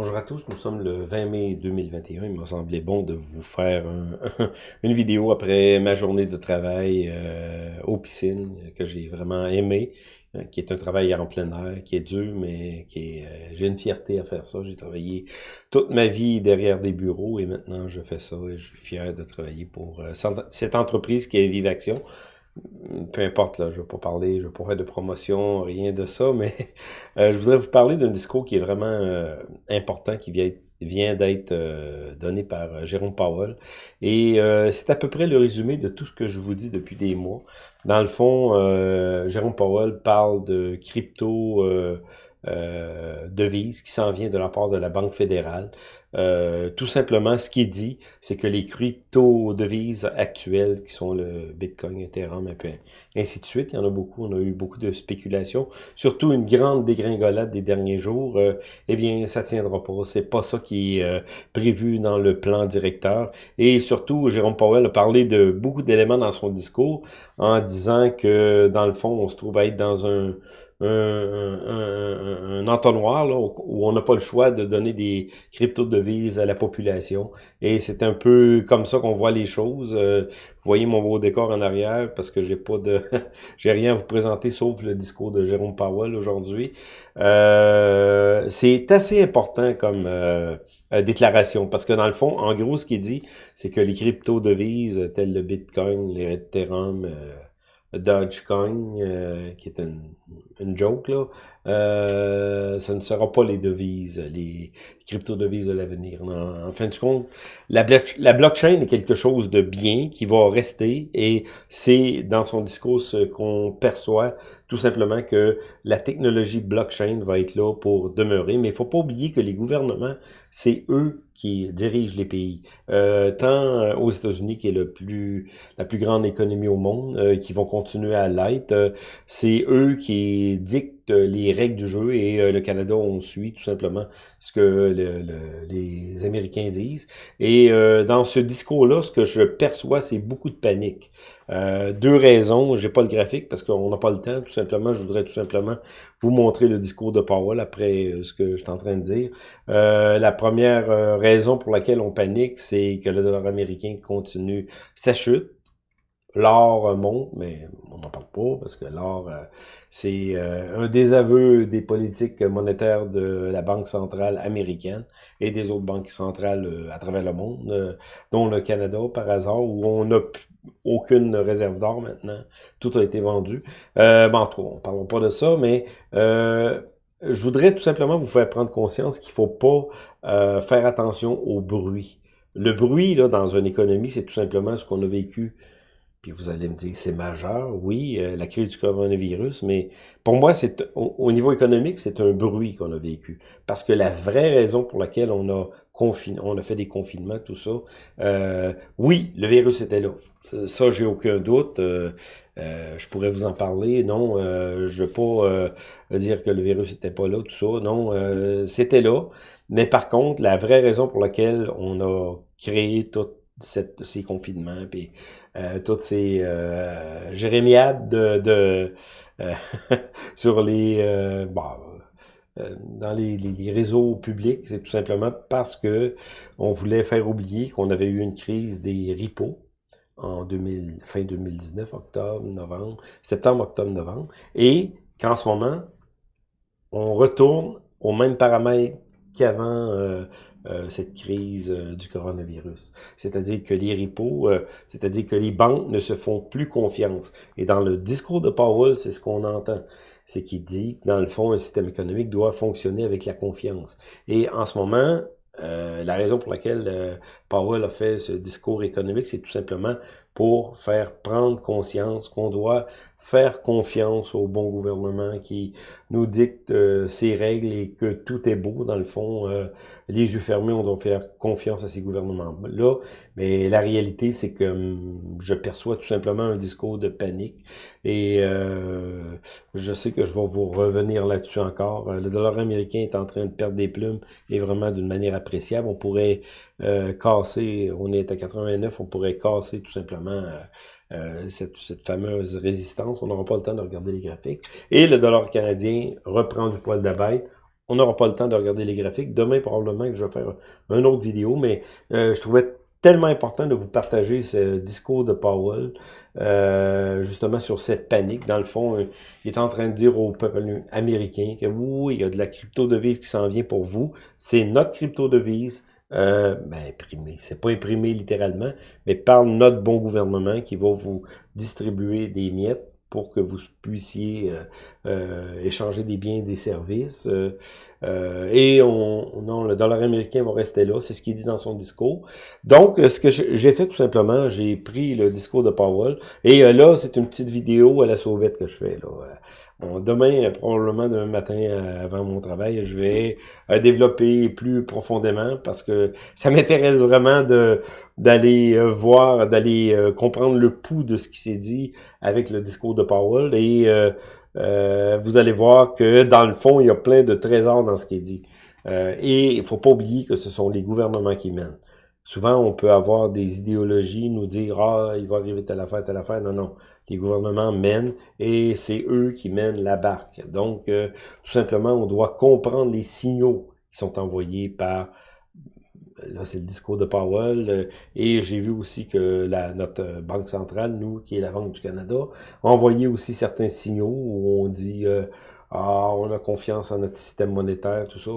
Bonjour à tous, nous sommes le 20 mai 2021. Il m'a semblé bon de vous faire une vidéo après ma journée de travail euh, aux piscines que j'ai vraiment aimé, hein, qui est un travail en plein air, qui est dur, mais qui est, euh, j'ai une fierté à faire ça. J'ai travaillé toute ma vie derrière des bureaux et maintenant je fais ça et je suis fier de travailler pour euh, cette entreprise qui est Vive Action peu importe, là, je ne vais pas parler, je ne vais pas faire de promotion, rien de ça, mais euh, je voudrais vous parler d'un discours qui est vraiment euh, important, qui vient, vient d'être euh, donné par Jérôme Powell. Et c'est à peu près le résumé de tout ce que je vous dis depuis des mois. Dans le fond, Jérôme Powell parle de crypto euh, devise qui s'en vient de la part de la Banque fédérale. Euh, tout simplement, ce qui dit, c'est que les crypto-devises actuelles, qui sont le Bitcoin, Ethereum, et ainsi de suite, il y en a beaucoup, on a eu beaucoup de spéculations, surtout une grande dégringolade des derniers jours, euh, eh bien, ça tiendra pas. C'est pas ça qui est euh, prévu dans le plan directeur. Et surtout, Jérôme Powell a parlé de beaucoup d'éléments dans son discours en disant que, dans le fond, on se trouve à être dans un un, un, entonnoir là, où on n'a pas le choix de donner des à la population. Et c'est un peu comme ça qu'on voit les choses. Euh, vous voyez mon beau décor en arrière parce que j'ai pas de j'ai rien à vous présenter sauf le discours de Jérôme Powell aujourd'hui. Euh, c'est assez important comme euh, déclaration parce que dans le fond, en gros, ce qu'il dit, c'est que les crypto-devises telles le Bitcoin, les Ethereum, Dogecoin, qui est une, une joke, là, euh, ce ne sera pas les devises, les crypto-devises de l'avenir. En fin de compte, la, blockchain est quelque chose de bien qui va rester et c'est dans son discours qu'on perçoit tout simplement que la technologie blockchain va être là pour demeurer, mais il faut pas oublier que les gouvernements, c'est eux qui dirigent les pays. Euh, tant aux États-Unis, qui est le plus la plus grande économie au monde, euh, qui vont continuer à l'être, euh, c'est eux qui dictent les règles du jeu et euh, le Canada, on suit tout simplement ce que les Américains disent. Et euh, dans ce discours-là, ce que je perçois, c'est beaucoup de panique. Euh, deux raisons, j'ai pas le graphique parce qu'on n'a pas le temps, tout simplement. Je voudrais tout simplement vous montrer le discours de Powell après ce que je suis en train de dire. la première raison pour laquelle on panique, c'est que le dollar américain continue sa chute L'or monte, mais on n'en parle pas parce que l'or, euh, c'est euh, un désaveu des politiques monétaires de la Banque centrale américaine et des autres banques centrales euh, à travers le monde, dont le Canada par hasard, où on n'a aucune réserve d'or maintenant. Tout a été vendu. Euh, bon, en tout cas, on ne parlera pas de ça, mais je voudrais tout simplement vous faire prendre conscience qu'il faut pas faire attention au bruit. Le bruit, là, dans une économie, c'est tout simplement ce qu'on a vécu puis vous allez me dire, c'est majeur, oui, euh, la crise du coronavirus, mais pour moi, c'est au, niveau économique, c'est un bruit qu'on a vécu. Parce que la vraie raison pour laquelle on a on a fait des confinements, tout ça, euh, oui, le virus était là. Euh, ça, j'ai aucun doute. je pourrais vous en parler. Non, je veux pas dire que le virus n'était pas là, tout ça. Non, c'était là. Mais par contre, la vraie raison pour laquelle on a créé tout ces confinements, puis euh, toutes ces euh, jérémiades de, euh, sur les euh, euh, dans les, les, réseaux publics, c'est tout simplement parce que on voulait faire oublier qu'on avait eu une crise des ripos en 2000, fin 2019, octobre, novembre, septembre, octobre, novembre, et qu'en ce moment, on retourne aux mêmes paramètres qu'avant euh, euh, cette crise euh, du coronavirus. C'est-à-dire que les repos, c'est-à-dire que les banques ne se font plus confiance. Et dans le discours de Powell, c'est ce qu'on entend. C'est qu'il dit que dans le fond, un système économique doit fonctionner avec la confiance. Et en ce moment, la raison pour laquelle Powell a fait ce discours économique, c'est tout simplement pour faire prendre conscience qu'on doit faire confiance au bon gouvernement qui nous dicte euh, ses règles et que tout est beau dans le fond. Euh, les yeux fermés, on doit faire confiance à ces gouvernements-là. Mais la réalité, c'est que hum, je perçois tout simplement un discours de panique et euh, je sais que je vais vous revenir là-dessus encore. Le dollar américain est en train de perdre des plumes et vraiment d'une manière appréciable. On pourrait casser, on est à 89, on pourrait casser tout simplement euh, cette, fameuse résistance. On n'aura pas le temps de regarder les graphiques. Et le dollar canadien reprend du poil de on n'aura pas le temps de regarder les graphiques. Demain, probablement je vais faire une autre vidéo, mais euh, je trouvais tellement important de vous partager ce discours de Powell, euh, justement sur cette panique. Dans le fond, il est en train de dire au peuple américain que oui, il y a de la crypto-devise qui s'en vient pour vous. C'est notre crypto-devise. Euh, ben, imprimé. C'est pas imprimé littéralement, mais par notre bon gouvernement qui va vous distribuer des miettes pour que vous puissiez euh, euh, échanger des biens et des services. Euh, et on, non, le dollar américain va rester là, c'est ce qu'il dit dans son discours. Donc, ce que j'ai fait tout simplement, j'ai pris le discours de Powell, et là, c'est une petite vidéo à la sauvette que je fais. là demain, probablement demain matin, euh, avant mon travail, je vais euh, développer plus profondément parce que ça m'intéresse vraiment de d'aller euh, voir, d'aller comprendre le pouls de ce qui s'est dit avec le discours de Powell. Et vous allez voir que dans le fond, il y a plein de trésors dans ce qui est dit. et il faut pas oublier que ce sont les gouvernements qui mènent. Souvent, on peut avoir des idéologies, nous dire « Ah, il va arriver telle affaire, telle affaire. » Non, non. Les gouvernements mènent et c'est eux qui mènent la barque. Donc, euh, tout simplement, on doit comprendre les signaux qui sont envoyés par là c'est le discours de Powell, euh, et j'ai vu aussi que la, notre banque centrale, nous, qui est la Banque du Canada, a aussi certains signaux où on dit euh, Ah, on a confiance en notre système monétaire, tout ça ».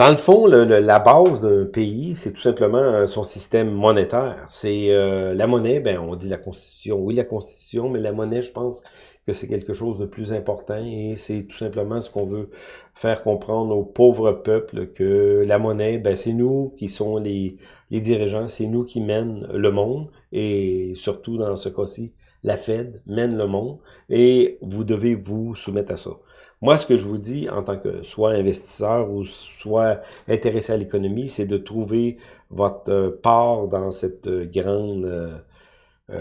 Dans le fond, la base d'un pays, c'est tout simplement euh, son système monétaire. C'est euh, la monnaie, ben on dit la Constitution. Oui, la Constitution, mais la monnaie, je pense que c'est quelque chose de plus important et c'est tout simplement ce qu'on veut faire comprendre aux pauvres peuples que la monnaie, ben c'est nous qui sommes les, les dirigeants, c'est nous qui mènent le monde et surtout dans ce cas-ci, la Fed mène le monde et vous devez vous soumettre à ça. Moi, ce que je vous dis en tant que soit investisseur ou soit intéressé à l'économie, c'est de trouver votre euh, part dans cette euh, grande... Euh,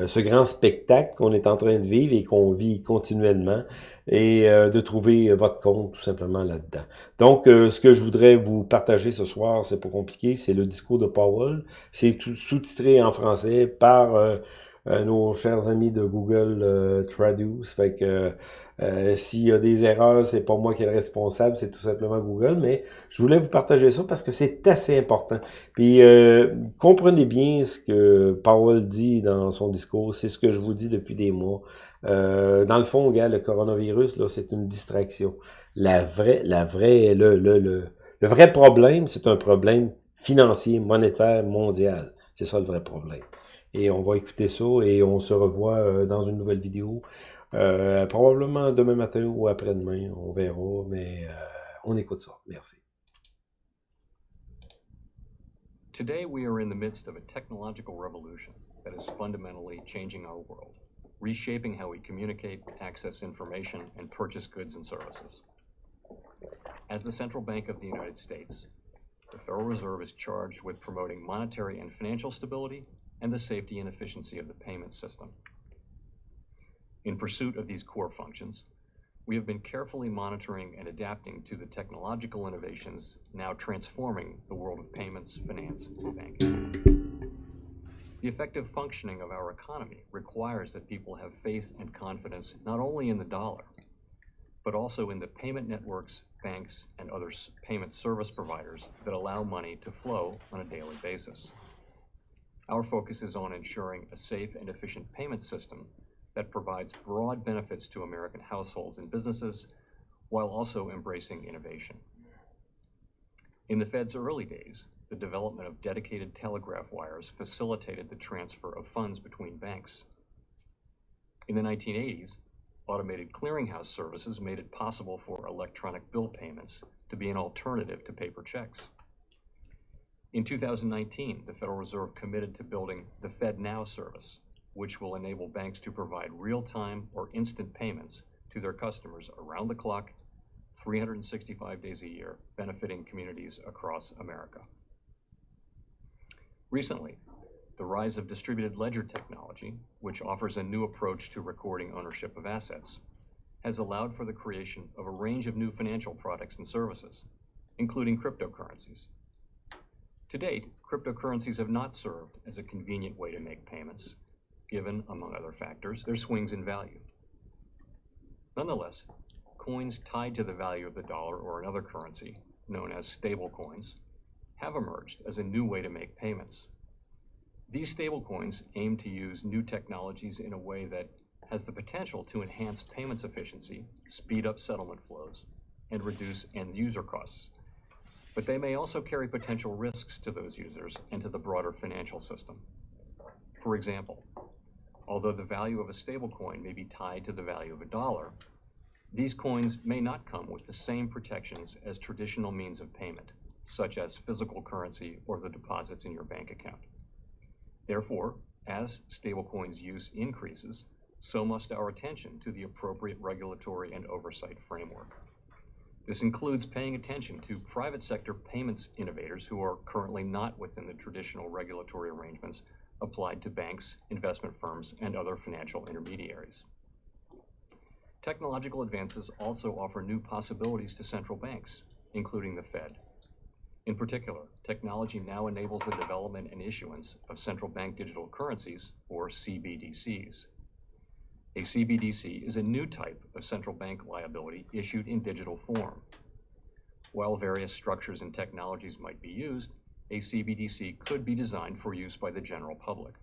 ce grand spectacle qu'on est en train de vivre et qu'on vit continuellement et de trouver votre compte tout simplement là-dedans. Donc, ce que je voudrais vous partager ce soir, c'est pas compliqué, c'est le discours de Powell. C'est tout sous-titré en français par euh, nos chers amis de Google euh, Traduce. Fait que euh, s'il y a des erreurs, c'est pas moi qui est le responsable, c'est tout simplement Google. Mais je voulais vous partager ça parce que c'est assez important. Puis comprenez bien ce que Powell dit dans son discours. C'est ce que je vous dis depuis des mois. dans le fond, gars, le coronavirus, là, c'est une distraction. La vraie, la vraie, le, le, le, le vrai problème, c'est un problème financier, monétaire, mondial. C'est ça le vrai problème. Et on va écouter ça et on se revoit euh, dans une nouvelle vidéo. Euh, probablement demain matin ou après-demain, on verra, mais euh, on écoute ça. Merci. Today we are in the midst of a technological revolution that is fundamentally changing our world, reshaping how we communicate, access information, and purchase goods and services. As the Central Bank of the United States, the Federal Reserve is charged with promoting monetary and financial stability and the safety and efficiency of the payment system. In pursuit of these core functions, we have been carefully monitoring and adapting to the technological innovations now transforming the world of payments, finance, and banking. The effective functioning of our economy requires that people have faith and confidence not only in the dollar, but also in the payment networks, banks, and other payment service providers that allow money to flow on a daily basis. Our focus is on ensuring a safe and efficient payment system that provides broad benefits to American households and businesses while also embracing innovation. In the Fed's early days, the development of dedicated telegraph wires facilitated the transfer of funds between banks. In the 1980s, automated clearinghouse services made it possible for electronic bill payments to be an alternative to paper checks. In 2019, the Federal Reserve committed to building the FedNow service, which will enable banks to provide real-time or instant payments to their customers around the clock, 365 days a year, benefiting communities across America. Recently, the rise of distributed ledger technology, which offers a new approach to recording ownership of assets, has allowed for the creation of a range of new financial products and services, including cryptocurrencies, to date, cryptocurrencies have not served as a convenient way to make payments, given, among other factors, their swings in value. Nonetheless, coins tied to the value of the dollar or another currency, known as stablecoins, have emerged as a new way to make payments. These stablecoins aim to use new technologies in a way that has the potential to enhance payments efficiency, speed up settlement flows, and reduce end user costs. But they may also carry potential risks to those users and to the broader financial system. For example, although the value of a stablecoin may be tied to the value of a dollar, these coins may not come with the same protections as traditional means of payment, such as physical currency or the deposits in your bank account. Therefore, as stablecoins use increases, so must our attention to the appropriate regulatory and oversight framework. This includes paying attention to private sector payments innovators who are currently not within the traditional regulatory arrangements applied to banks, investment firms, and other financial intermediaries. Technological advances also offer new possibilities to central banks, including the Fed. In particular, technology now enables the development and issuance of central bank digital currencies, or CBDCs. A CBDC is a new type of central bank liability issued in digital form. While various structures and technologies might be used, a CBDC could be designed for use by the general public.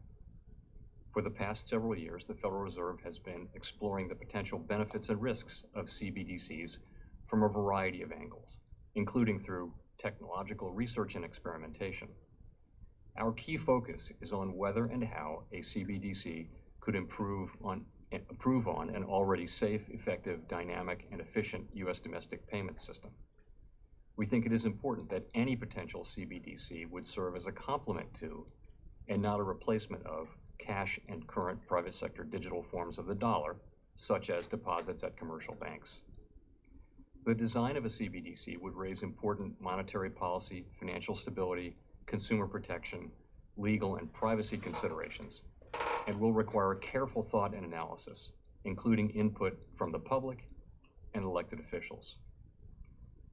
For the past several years, the Federal Reserve has been exploring the potential benefits and risks of CBDCs from a variety of angles, including through technological research and experimentation. Our key focus is on whether and how a CBDC could improve on, improve on an already safe, effective, dynamic, and efficient U.S. domestic payment system. We think it is important that any potential CBDC would serve as a complement to, and not a replacement of, cash and current private sector digital forms of the dollar, such as deposits at commercial banks. The design of a CBDC would raise important monetary policy, financial stability, consumer protection, legal and privacy considerations, and will require careful thought and analysis, including input from the public and elected officials.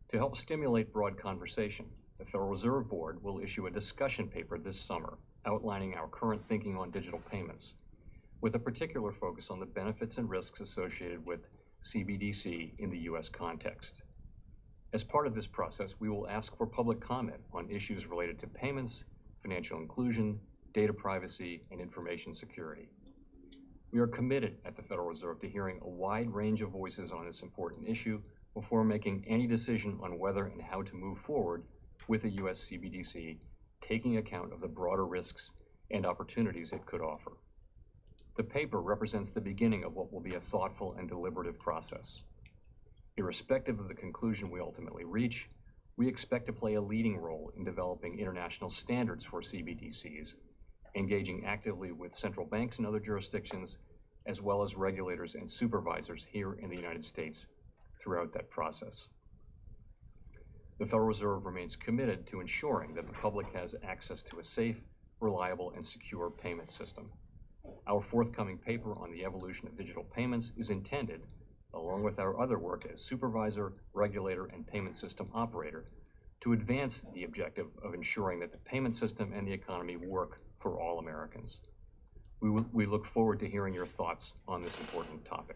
To help stimulate broad conversation, the Federal Reserve Board will issue a discussion paper this summer outlining our current thinking on digital payments, with a particular focus on the benefits and risks associated with CBDC in the U.S. context. As part of this process, we will ask for public comment on issues related to payments, financial inclusion, data privacy, and information security. We are committed at the Federal Reserve to hearing a wide range of voices on this important issue before making any decision on whether and how to move forward with a U.S. CBDC, taking account of the broader risks and opportunities it could offer. The paper represents the beginning of what will be a thoughtful and deliberative process. Irrespective of the conclusion we ultimately reach, we expect to play a leading role in developing international standards for CBDCs, engaging actively with central banks in other jurisdictions, as well as regulators and supervisors here in the United States throughout that process. The Federal Reserve remains committed to ensuring that the public has access to a safe, reliable, and secure payment system. Our forthcoming paper on the evolution of digital payments is intended, along with our other work as supervisor, regulator, and payment system operator, to advance the objective of ensuring that the payment system and the economy work for all Americans. We, we look forward to hearing your thoughts on this important topic.